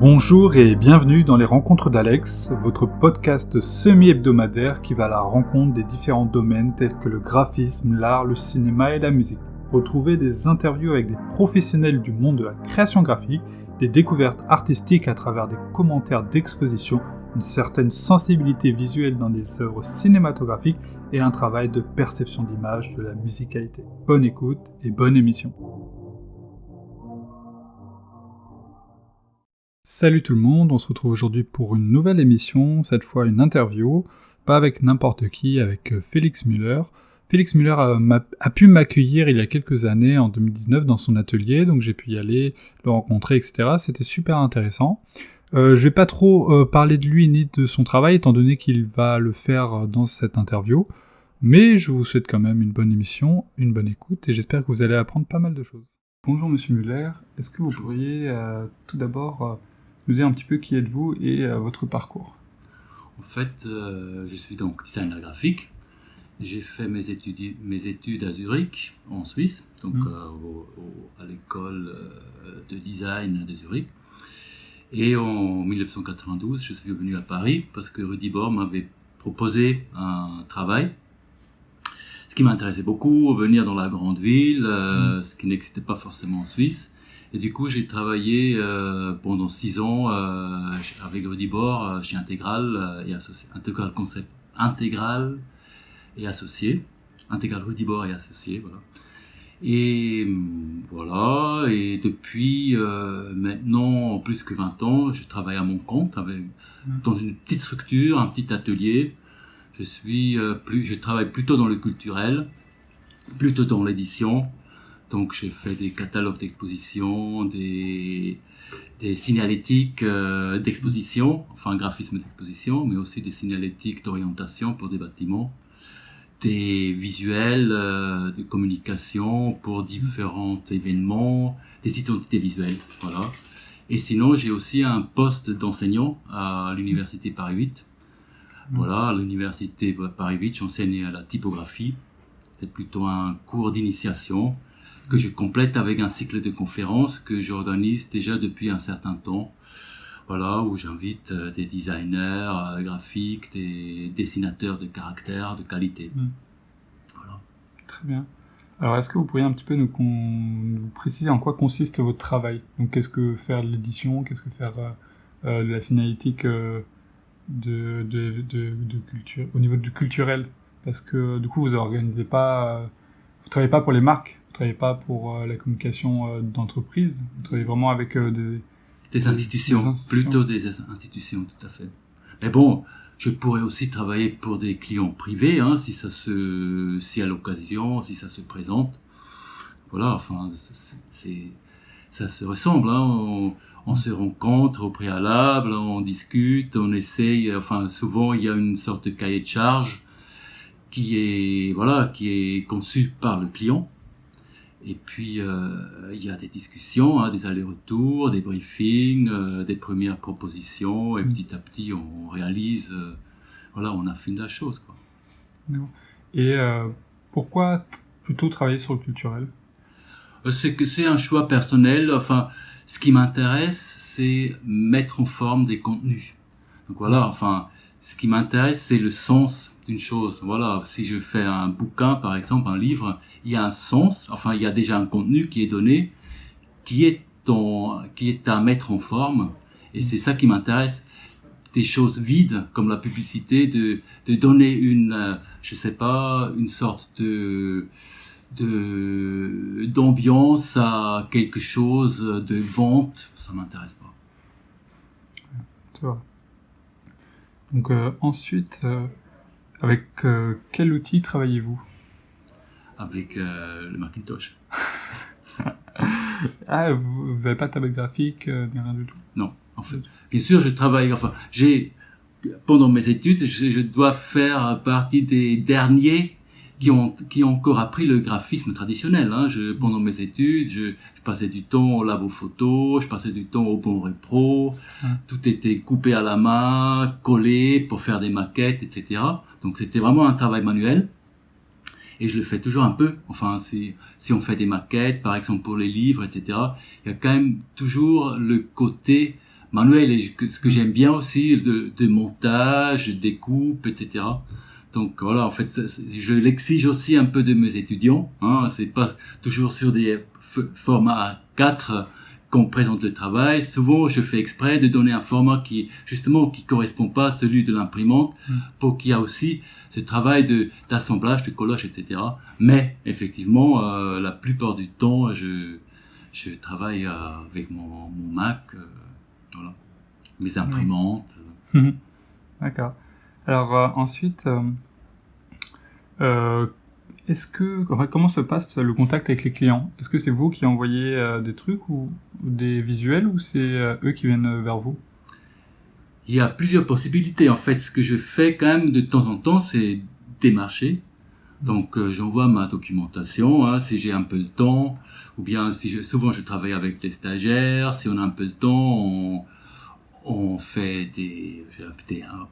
Bonjour et bienvenue dans les Rencontres d'Alex, votre podcast semi-hebdomadaire qui va à la rencontre des différents domaines tels que le graphisme, l'art, le cinéma et la musique. Retrouvez des interviews avec des professionnels du monde de la création graphique, des découvertes artistiques à travers des commentaires d'exposition, une certaine sensibilité visuelle dans des œuvres cinématographiques et un travail de perception d'image de la musicalité. Bonne écoute et bonne émission. Salut tout le monde, on se retrouve aujourd'hui pour une nouvelle émission, cette fois une interview, pas avec n'importe qui, avec euh, Félix Müller. Félix Müller a, pu m'accueillir il y a quelques années, en 2019, dans son atelier, donc j'ai pu y aller, le rencontrer, etc. C'était super intéressant. Euh, je vais pas trop euh, parler de lui ni de son travail, étant donné qu'il va le faire dans cette interview, mais je vous souhaite quand même une bonne émission, une bonne écoute, et j'espère que vous allez apprendre pas mal de choses. Bonjour Monsieur Müller, est-ce que vous pourriez tout d'abord nous dire un petit peu qui êtes-vous et euh, votre parcours. En fait, euh, je suis donc designer graphique. J'ai fait mes études, mes études à Zurich, en Suisse, donc mmh. euh, à l'école de design de Zurich. Et en 1992, je suis venu à Paris parce que Rudy Bor m'avait proposé un travail. Ce qui m'intéressait beaucoup, venir dans la grande ville, mmh. ce qui n'existait pas forcément en Suisse. Et du coup, j'ai travaillé euh, pendant six ans euh, avec Rudy euh, chez Intégral et associé, Intégral Concept, Intégral et associé, Intégral Rudy Bor et associé, voilà. Et voilà, et depuis maintenant plus que 20 ans, je travaille à mon compte avec, mmh. dans une petite structure, un petit atelier. Je suis plus, je travaille plutôt dans le culturel, plutôt dans l'édition, donc j'ai fait des catalogues d'exposition, des, des signalétiques euh, d'exposition, enfin graphisme d'exposition, mais aussi des signalétiques d'orientation pour des bâtiments, des visuels euh, de communication pour différents événements, des identités visuelles, voilà. Et sinon, j'ai aussi un poste d'enseignant à l'université Paris 8. Voilà, à l'université Paris 8, j'enseigne la typographie. C'est plutôt un cours d'initiation que je complète avec un cycle de conférences que j'organise déjà depuis un certain temps. Voilà, où j'invite euh, des designers euh, graphiques, des dessinateurs de caractère, de qualité. Hmm. Voilà. Très bien. Alors, est-ce que vous pourriez un petit peu nous, nous, préciser en quoi consiste votre travail? Donc, qu'est-ce que faire de l'édition? Qu'est-ce que faire euh, de la signalétique de, de, de, de, culture, au niveau du culturel? Parce que, du coup, vous organisez pas, vous travaillez pas pour les marques, ne travaillez pas pour euh, la communication euh, d'entreprise, vous travaillez vraiment avec euh, des, des, institutions, plutôt des institutions, tout à fait. Mais bon, je pourrais aussi travailler pour des clients privés, hein, si ça se, si à l'occasion, si ça se présente. Voilà, enfin, c'est, ça se ressemble. Hein. On, on, se rencontre au préalable, on discute, on essaye. Enfin, souvent il y a une sorte de cahier de charge qui est, voilà, qui est conçu par le client et puis, euh, il y a des discussions, hein, des allers-retours, des briefings, euh, des premières propositions, et mm. petit à petit, on réalise, euh, voilà, on affine la chose. Quoi. Et pourquoi plutôt travailler sur le culturel? C'est que c'est un choix personnel. Enfin, ce qui m'intéresse, c'est mettre en forme des contenus. Donc voilà, enfin, ce qui m'intéresse, c'est le sens d'une chose. Voilà, si je fais un bouquin, par exemple, un livre, il y a un sens, enfin, il y a déjà un contenu qui est donné, qui est, à mettre en forme. Et c'est ça qui m'intéresse. Des choses vides, comme la publicité, de, donner une, euh, je sais pas, une sorte de, d'ambiance à quelque chose de vente, ça m'intéresse pas. Tu vois. Donc euh, ensuite, euh, avec euh, quel outil travaillez-vous? Avec le Macintosh. ah, vous n'avez pas de tablette graphique, euh, rien du tout? Non, en fait. Bien sûr, je travaille, enfin, j'ai, pendant mes études, je, dois faire partie des derniers qui ont, qui ont encore appris le graphisme traditionnel. Hein. Je, pendant mes études, je, je, passais du temps au labo photo, je passais du temps au bon repro, tout était coupé à la main, collé pour faire des maquettes, etc. Donc c'était vraiment un travail manuel. Et je le fais toujours un peu. Enfin, si, si on fait des maquettes, par exemple pour les livres, etc., il y a quand même toujours le côté manuel et ce que j'aime bien aussi de, de montage, découpe, etc. Donc voilà, en fait, je l'exige aussi un peu de mes étudiants. Hein, c'est pas toujours sur des formats 4 qu'on présente le travail. Souvent, je fais exprès de donner un format qui, justement, qui correspond pas à celui de l'imprimante, mm. pour qu'il y ait aussi ce travail de d'assemblage, de collage, etc. Mais effectivement, euh, la plupart du temps, je je travaille avec mon, mon Mac, euh, voilà, mes imprimantes. D'accord. Alors euh, ensuite, est-ce que comment se passe le contact avec les clients? Est-ce que c'est vous qui envoyez euh, des trucs ou, des visuels ou c'est euh, eux qui viennent vers vous? Il y a plusieurs possibilités. En fait, ce que je fais quand même de temps en temps, c'est démarcher. Donc euh, j'envoie ma documentation hein, si j'ai un peu de temps, ou bien si souvent je travaille avec des stagiaires. Si on a un peu de temps, on, on fait des,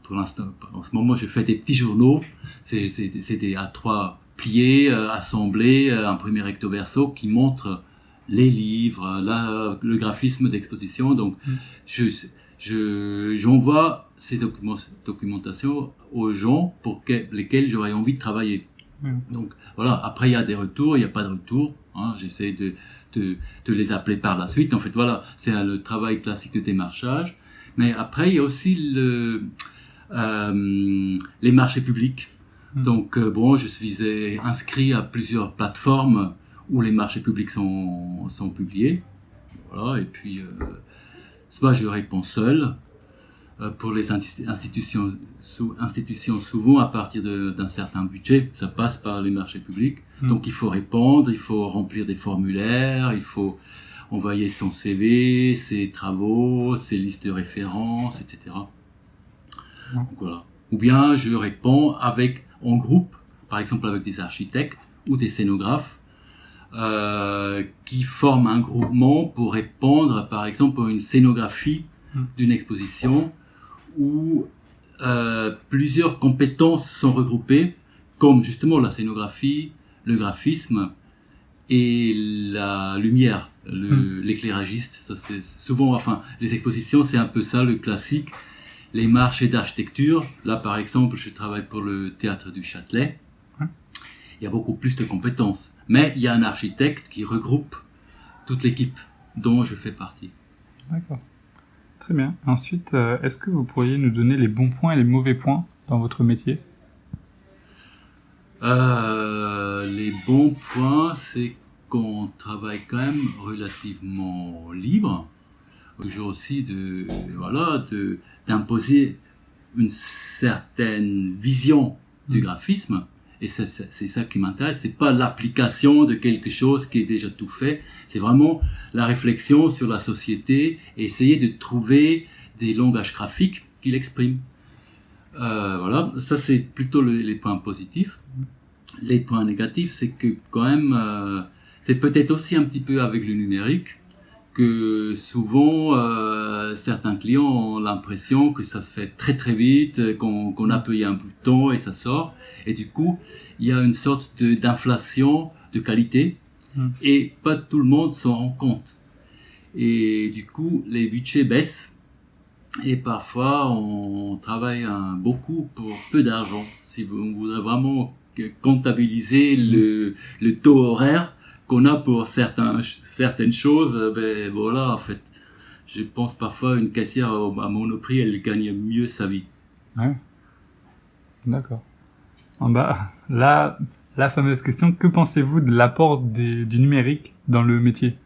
pour l'instant, en ce moment, je fais des petits journaux. C'est des A3 plié, euh, assemblé, euh, un premier recto verso qui montre les livres, la, le graphisme d'exposition. Donc, mm. je, je, j'envoie ces documents, documentations aux gens pour lesquels j'aurais envie de travailler. Mm. Donc, voilà. Après, il y a des retours, il n'y a pas de retour. Hein, J'essaie de, de, de, les appeler par la suite. En fait, voilà, c'est le travail classique de démarchage. Mais après, il y a aussi le, euh, les marchés publics. Hmm. Donc, euh, bon, je suis inscrit à plusieurs plateformes où les marchés publics sont, sont publiés. Voilà, et puis, euh, soit je réponds seul. Euh, pour les institutions, sous, institutions, souvent à partir d'un certain budget, ça passe par les marchés publics. Hmm. Donc, il faut répondre, il faut remplir des formulaires, il faut envoyer son CV, ses travaux, ses listes de références, etc. Donc, voilà. Ou bien je réponds avec en groupe, par exemple avec des architectes ou des scénographes, euh, qui forment un groupement pour répondre, par exemple, à une scénographie hmm. d'une exposition où euh, plusieurs compétences sont regroupées, comme justement la scénographie, le graphisme et la lumière, hmm. l'éclairagiste. Ça c'est souvent, enfin, les expositions, c'est un peu ça le classique les marchés d'architecture. Là, par exemple, je travaille pour le théâtre du Châtelet. Il y a beaucoup plus de compétences. Mais il y a un architecte qui regroupe toute l'équipe dont je fais partie. D'accord. Très bien. Ensuite, euh, est-ce que vous pourriez nous donner les bons points et les mauvais points dans votre métier? Euh, Les bons points, c'est qu'on travaille quand même relativement libre. Toujours aussi de, voilà, de, d'imposer une certaine vision du mm. graphisme. Et c'est ça qui m'intéresse. C'est pas l'application de quelque chose qui est déjà tout fait. C'est vraiment la réflexion sur la société et essayer de trouver des langages graphiques qui l'expriment. Euh, voilà, ça c'est plutôt les points positifs. Les points négatifs, c'est que quand même, euh, c'est peut-être aussi un petit peu avec le numérique que souvent euh, certains clients ont l'impression que ça se fait très très vite, qu'on qu appuie un bouton et ça sort. Et du coup, il y a une sorte d'inflation de, qualité hmm. et pas tout le monde s'en rend compte. Et du coup, les budgets baissent et parfois on travaille un, beaucoup pour peu d'argent. Si vous voudrez vraiment comptabiliser le, le taux horaire, qu'on a pour certains, certaines choses, euh, ben voilà, en fait, je pense parfois une caissière à Monoprix, elle gagne mieux sa vie. Ouais. D'accord. Bah, là, la fameuse question, que pensez-vous de l'apport du numérique dans le métier?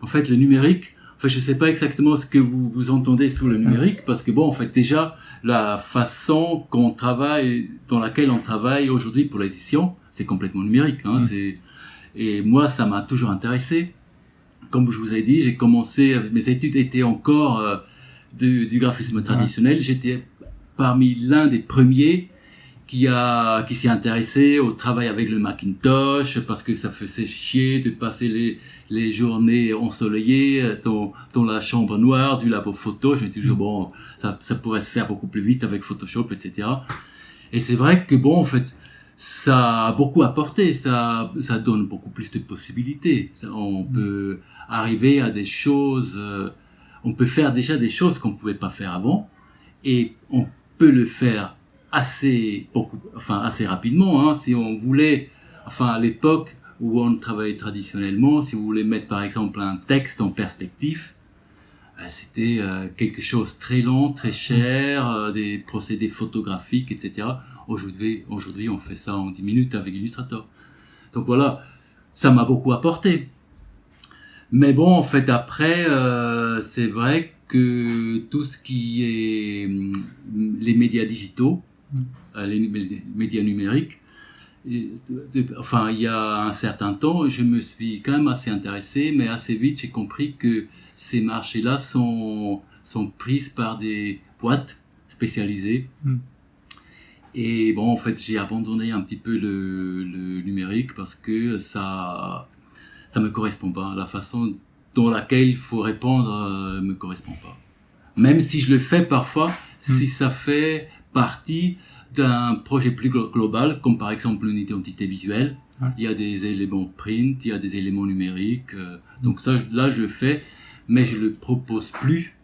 En fait, le numérique, enfin, je sais pas exactement ce que vous, vous entendez sous le numérique, parce que bon, en fait, déjà, la façon qu'on travaille, dans laquelle on travaille aujourd'hui pour l'édition, c'est complètement numérique. Hein, C'est et moi, ça m'a toujours intéressé. Comme je vous ai dit, j'ai commencé, mes études étaient encore euh, du, du, graphisme traditionnel. J'étais parmi l'un des premiers qui a qui s'est intéressé au travail avec le Macintosh parce que ça faisait chier de passer les les journées ensoleillées dans, dans la chambre noire du labo photo. J'ai toujours bon, ça ça pourrait se faire beaucoup plus vite avec Photoshop, etc. Et c'est vrai que bon, en fait, ça a beaucoup apporté, ça, ça donne beaucoup plus de possibilités. on mm. peut arriver à des choses, euh, on peut faire déjà des choses qu'on ne pouvait pas faire avant, et on peut le faire assez, beaucoup, enfin, assez rapidement. Hein, si on voulait, enfin, à l'époque où on travaillait traditionnellement, si vous voulez mettre par exemple un texte en perspective, euh, c'était euh, quelque chose de très long, très cher, euh, des procédés photographiques, etc. Aujourd'hui, aujourd'hui, on fait ça en 10 minutes avec Illustrator. Donc voilà, ça m'a beaucoup apporté. Mais bon, en fait, après, c'est vrai que tout ce qui est hum, les médias digitaux, les médias numériques, enfin, il y a un certain temps, je me suis quand même assez intéressé, mais assez vite, j'ai compris que ces marchés-là sont, sont prises par des boîtes spécialisées. Hmm. Et bon, en fait, j'ai abandonné un petit peu le, le, numérique parce que ça ça me correspond pas. La façon dans laquelle il faut répondre ne euh, me correspond pas. Même si je le fais parfois, si hmm. ça fait partie d'un projet plus global, comme par exemple une identité visuelle, il y a des éléments print, il y a des éléments numériques. Euh, donc ça, là, je le fais mais je le propose plus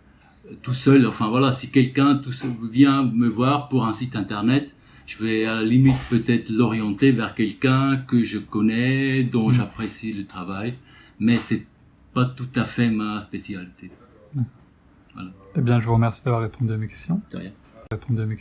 euh, tout seul. Enfin voilà, si quelqu'un vient me voir pour un site internet, je vais à la limite peut-être l'orienter vers quelqu'un que je connais, dont mm. j'apprécie le travail, mais c'est pas tout à fait ma spécialité. Voilà. Eh bien, je vous remercie d'avoir répondu à mes questions. De rien. Répondu à mes questions.